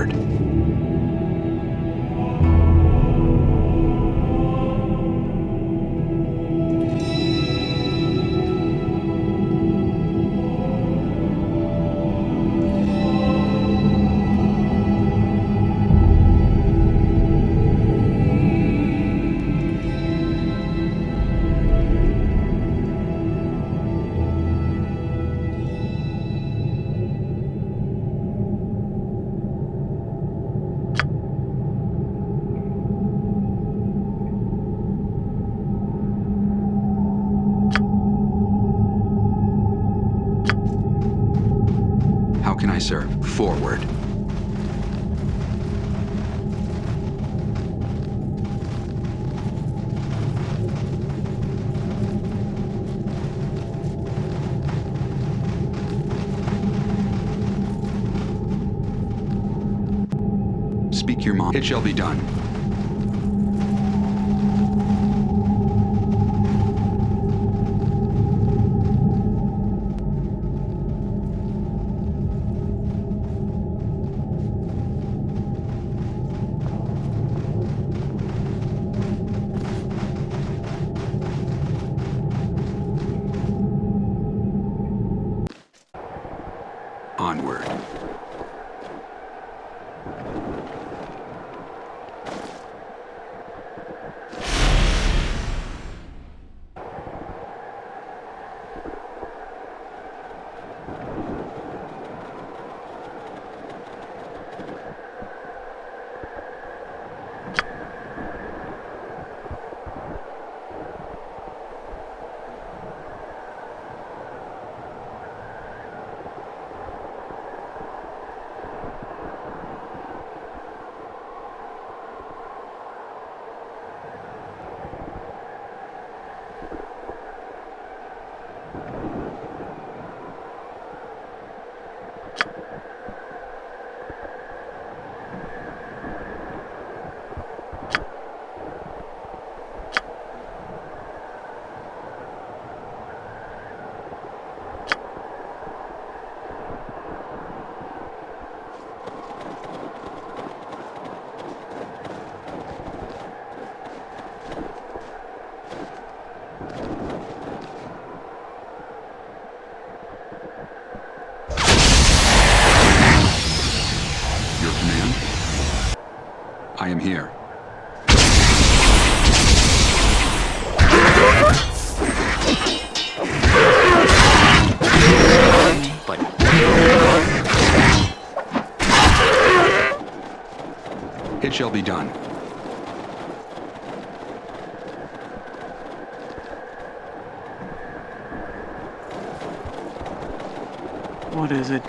Onward. It shall be done. Shall be done. what is it?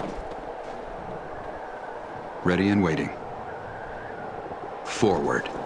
Ready and waiting. Forward.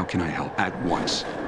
How can I help? At once.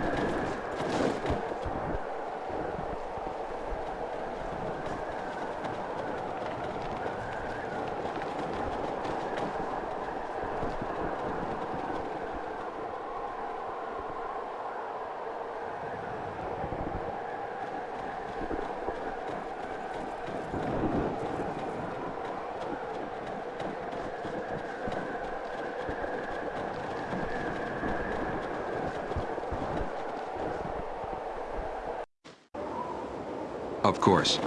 Of course.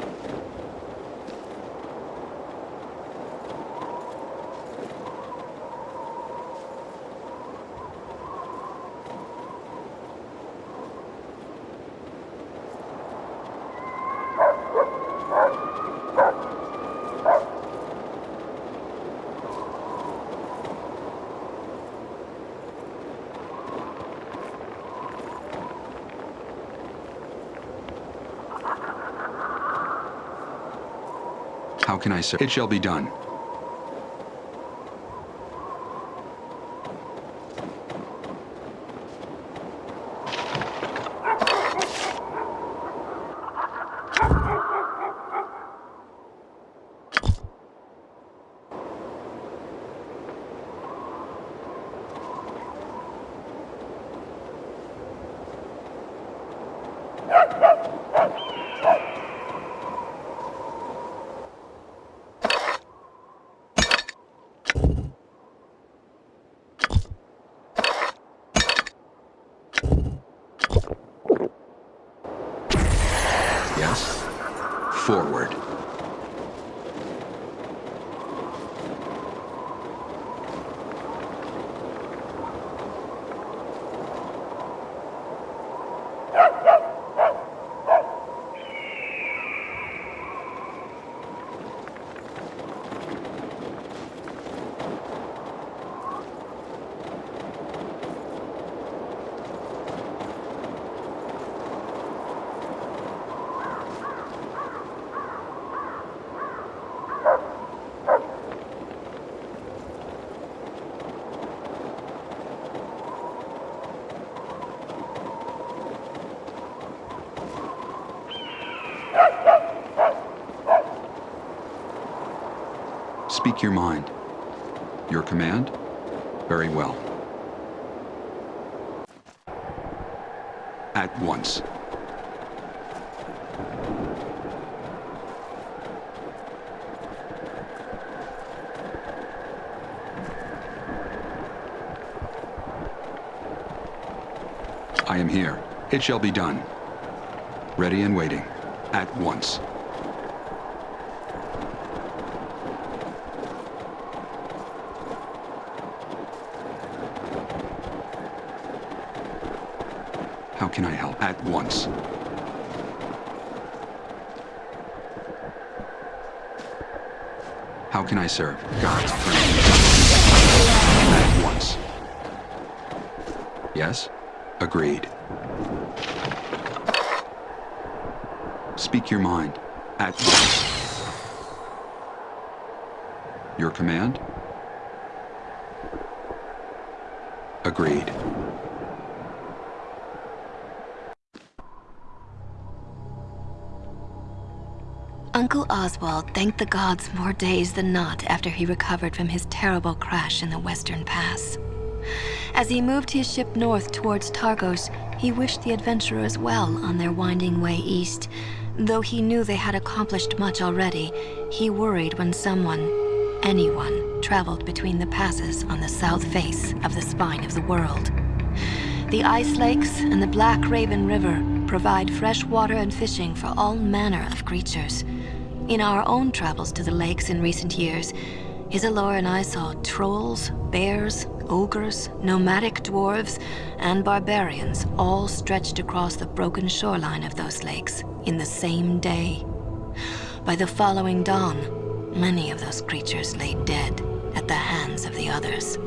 How can I serve? It shall be done. Yes? Forward. Speak your mind. Your command? Very well. At once. I am here. It shall be done. Ready and waiting. At once. How can I help? At once. How can I serve? God's plan. At once. Yes? Agreed. Speak your mind. At once. Your command? Agreed. Uncle Oswald thanked the gods more days than not after he recovered from his terrible crash in the Western Pass. As he moved his ship north towards Targos, he wished the adventurers well on their winding way east. Though he knew they had accomplished much already, he worried when someone, anyone, traveled between the passes on the south face of the spine of the world. The ice lakes and the Black Raven River provide fresh water and fishing for all manner of creatures. In our own travels to the lakes in recent years, Isilor and I saw trolls, bears, ogres, nomadic dwarves, and barbarians all stretched across the broken shoreline of those lakes in the same day. By the following dawn, many of those creatures lay dead at the hands of the others.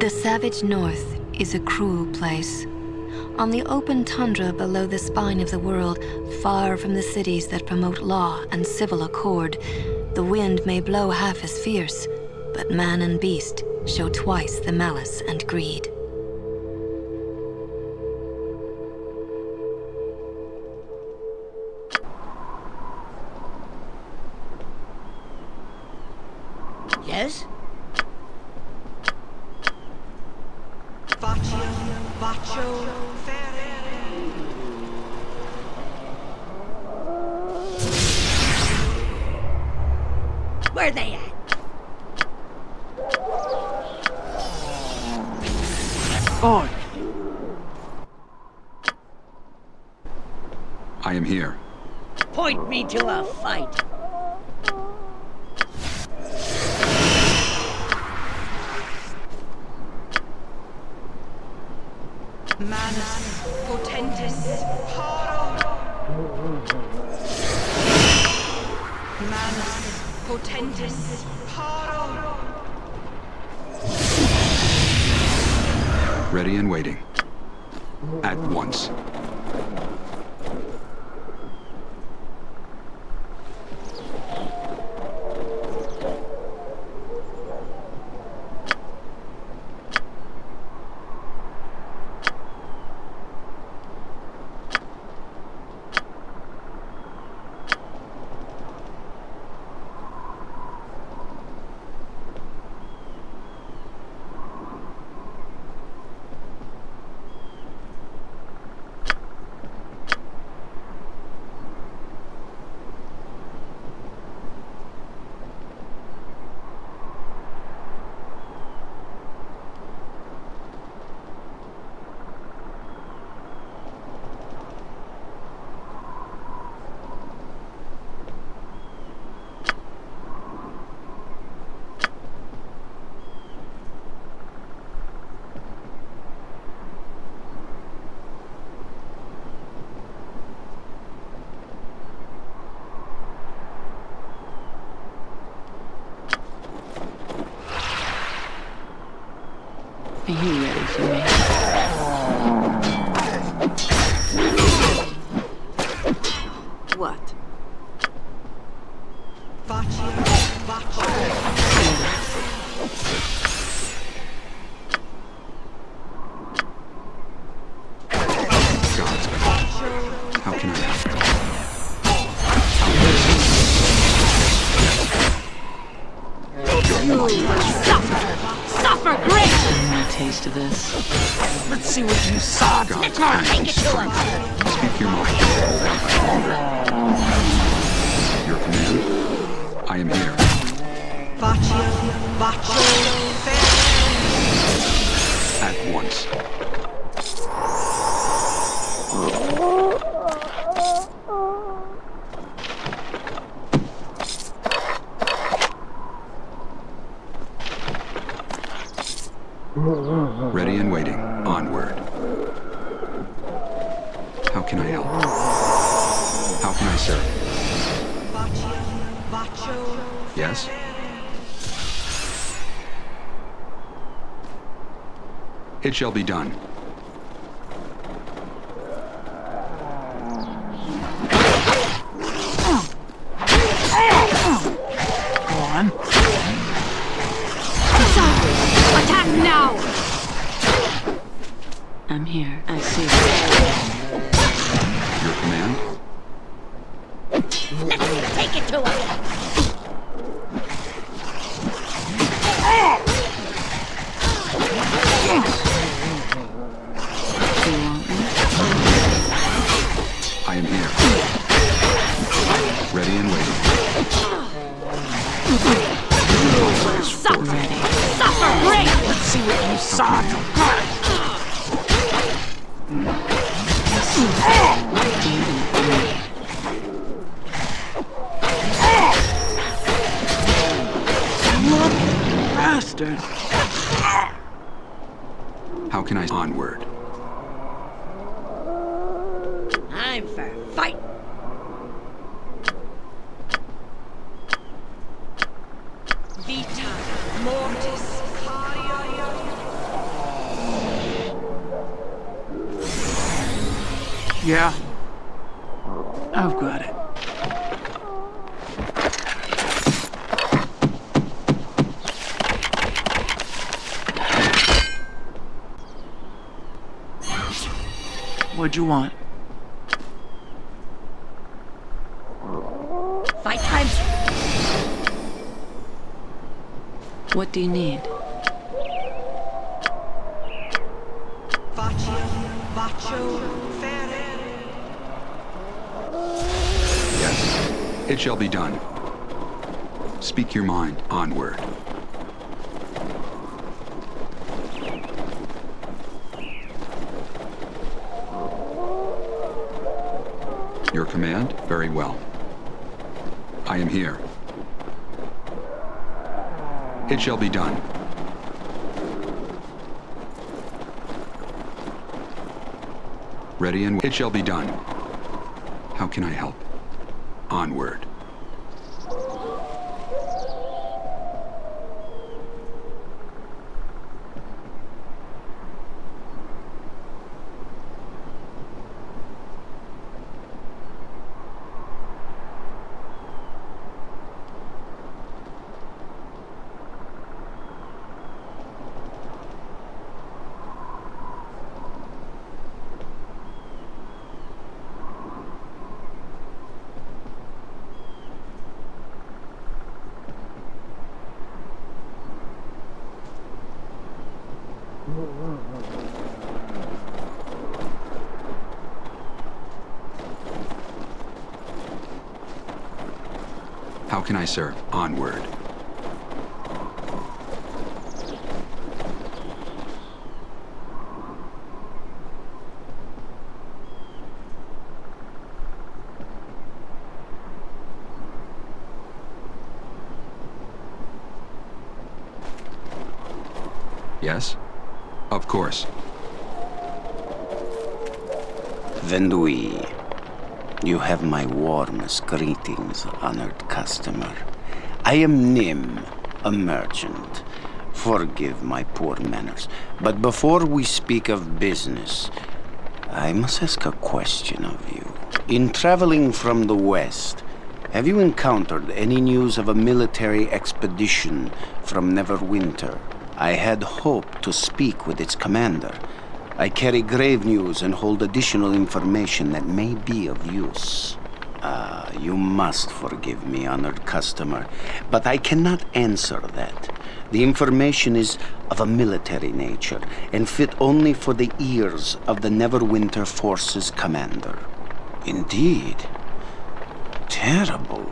The savage north is a cruel place. On the open tundra below the spine of the world, far from the cities that promote law and civil accord, the wind may blow half as fierce, but man and beast show twice the malice and greed. Where are they at? On! I am here. Point me to a fight. At once. Ready and waiting. Onward. It shall be done. Vita, Mortis, Yeah. I've got it. What'd you want? What do you need? Baccio, Baccio, Fair. Yes. It shall be done. Speak your mind. Onward. Your command? Very well. I am here. It shall be done. Ready and it shall be done. How can I help? Onward. How can I serve? Onward. Yes? Of course. Vendui, you have my warmest greetings, honored customer. I am Nym, a merchant. Forgive my poor manners, but before we speak of business, I must ask a question of you. In traveling from the west, have you encountered any news of a military expedition from Neverwinter? I had hoped to speak with its commander. I carry grave news and hold additional information that may be of use. Ah, you must forgive me, honored customer, but I cannot answer that. The information is of a military nature and fit only for the ears of the Neverwinter Forces commander. Indeed. Terrible.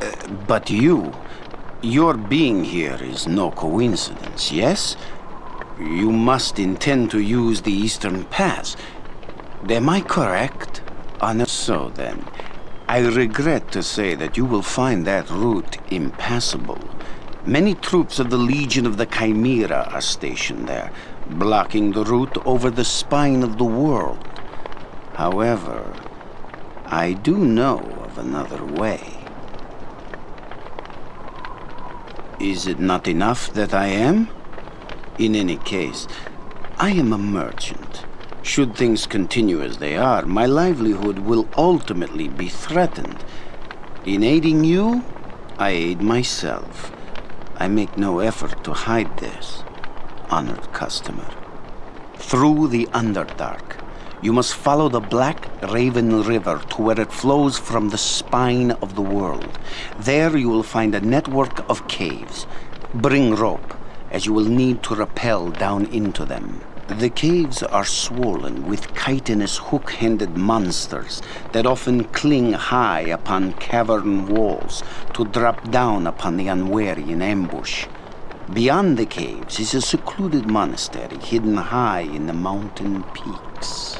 Uh, but you, your being here is no coincidence, yes? You must intend to use the Eastern Pass. Am I correct? Ah, Honor so then. I regret to say that you will find that route impassable. Many troops of the Legion of the Chimera are stationed there, blocking the route over the spine of the world. However, I do know of another way. Is it not enough that I am? In any case, I am a merchant. Should things continue as they are, my livelihood will ultimately be threatened. In aiding you, I aid myself. I make no effort to hide this, honored customer. Through the Underdark, you must follow the Black Raven River to where it flows from the spine of the world. There you will find a network of caves. Bring rope, as you will need to rappel down into them. The caves are swollen with chitinous hook-handed monsters that often cling high upon cavern walls to drop down upon the unwary in ambush. Beyond the caves is a secluded monastery hidden high in the mountain peaks.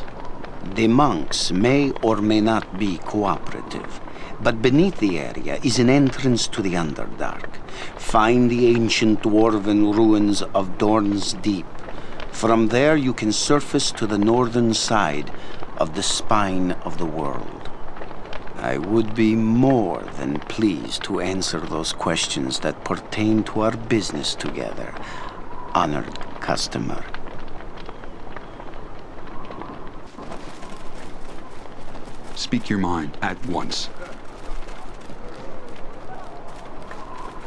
The monks may or may not be cooperative, but beneath the area is an entrance to the Underdark. Find the ancient dwarven ruins of Dorn's Deep from there, you can surface to the northern side of the spine of the world. I would be more than pleased to answer those questions that pertain to our business together, honored customer. Speak your mind at once.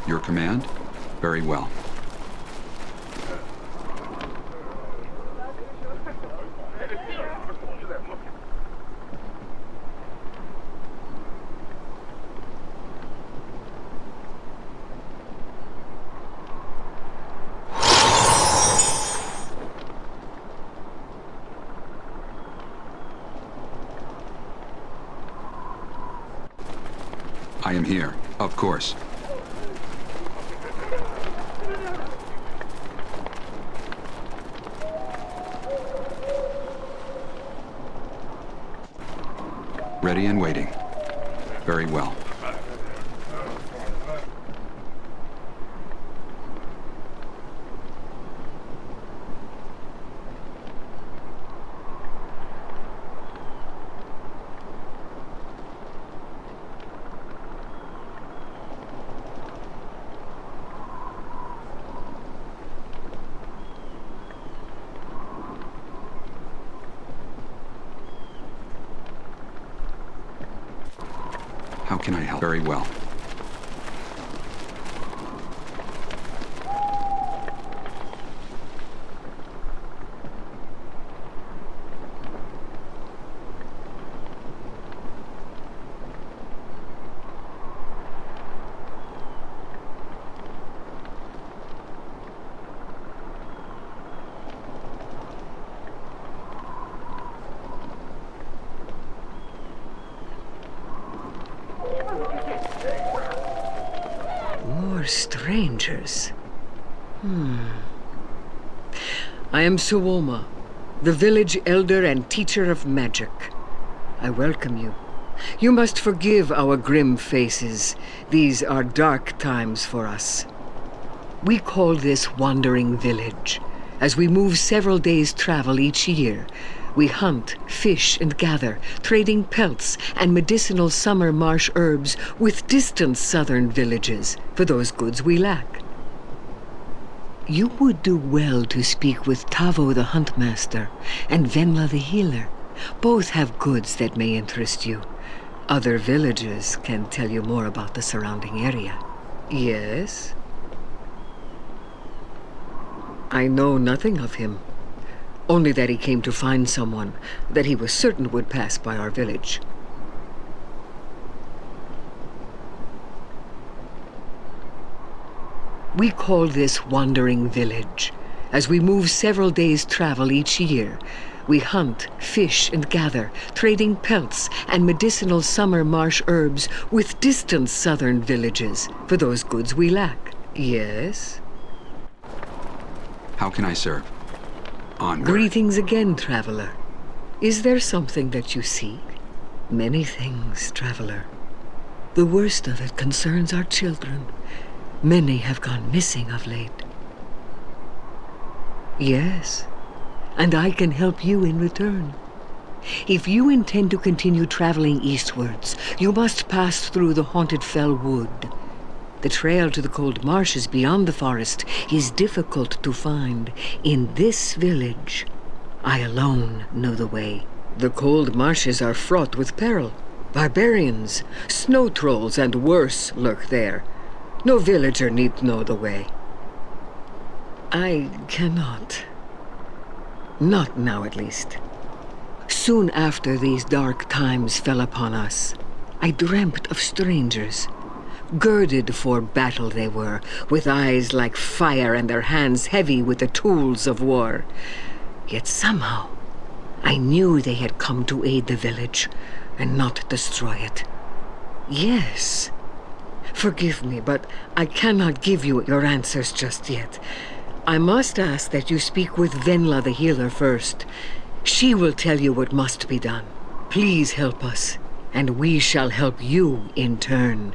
Your command? Very well. I am here, of course. Ready and waiting. Very well. Very well. More strangers. Hmm. I am Suoma, the village elder and teacher of magic. I welcome you. You must forgive our grim faces. These are dark times for us. We call this Wandering Village. As we move several days' travel each year, we hunt, fish, and gather, trading pelts and medicinal summer marsh herbs with distant southern villages for those goods we lack. You would do well to speak with Tavo the Huntmaster and Venla the Healer. Both have goods that may interest you. Other villagers can tell you more about the surrounding area. Yes? I know nothing of him. Only that he came to find someone that he was certain would pass by our village. We call this Wandering Village. As we move several days' travel each year, we hunt, fish, and gather, trading pelts and medicinal summer marsh herbs with distant southern villages for those goods we lack. Yes? How can I serve? Greetings again, traveler. Is there something that you seek? Many things, traveler. The worst of it concerns our children. Many have gone missing of late. Yes, and I can help you in return. If you intend to continue traveling eastwards, you must pass through the haunted fell wood. The trail to the cold marshes beyond the forest is difficult to find. In this village, I alone know the way. The cold marshes are fraught with peril. Barbarians, snow trolls, and worse lurk there. No villager need know the way. I cannot. Not now, at least. Soon after these dark times fell upon us, I dreamt of strangers. Girded for battle they were, with eyes like fire and their hands heavy with the tools of war. Yet somehow, I knew they had come to aid the village and not destroy it. Yes. Forgive me, but I cannot give you your answers just yet. I must ask that you speak with Venla the healer first. She will tell you what must be done. Please help us, and we shall help you in turn.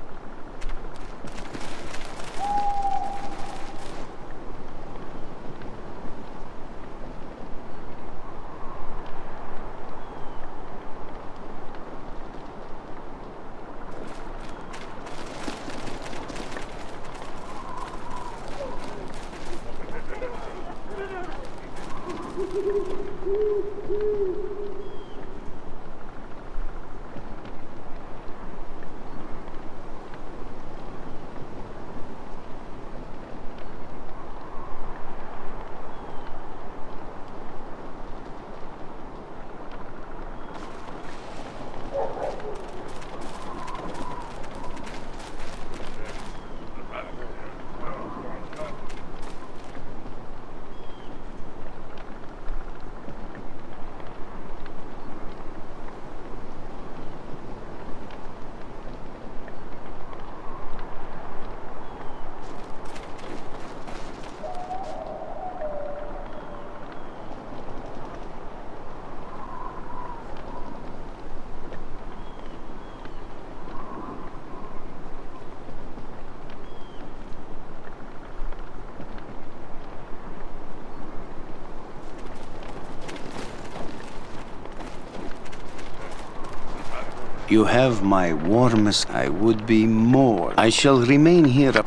You have my warmest. I would be more. I shall remain here.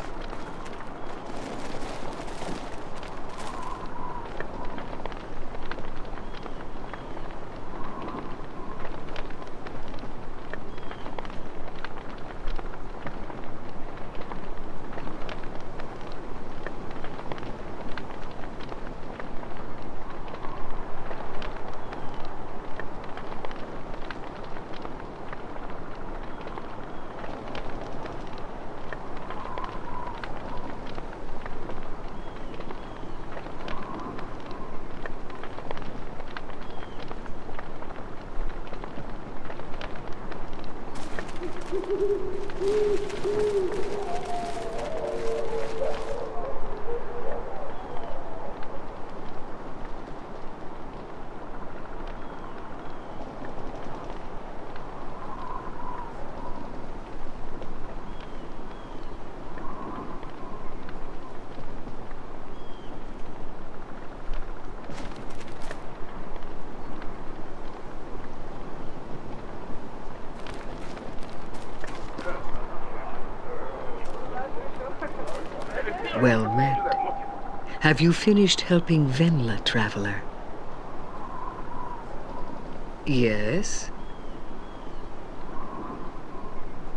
Well met. Have you finished helping Venla, traveler? Yes.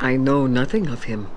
I know nothing of him.